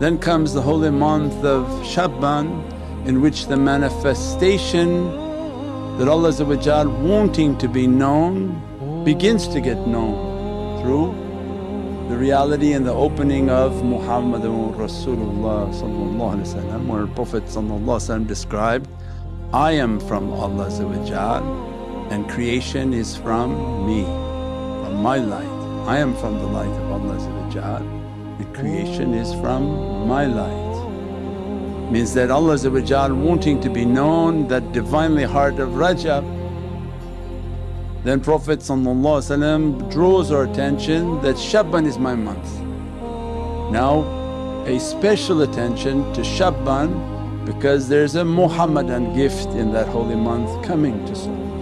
Then comes the holy month of Shaban in which the manifestation that Allah wanting to be known begins to get known through the reality and the opening of Muhammadun Rasulullah where Prophet described, I am from Allah and creation is from me, from my light. I am from the light of Allah and creation is from my light. Means that Allah wanting to be known that Divinely heart of Rajab then Prophet draws our attention that Shaban is my month. Now pay special attention to Shaban because there's a Muhammadan gift in that holy month coming to soul.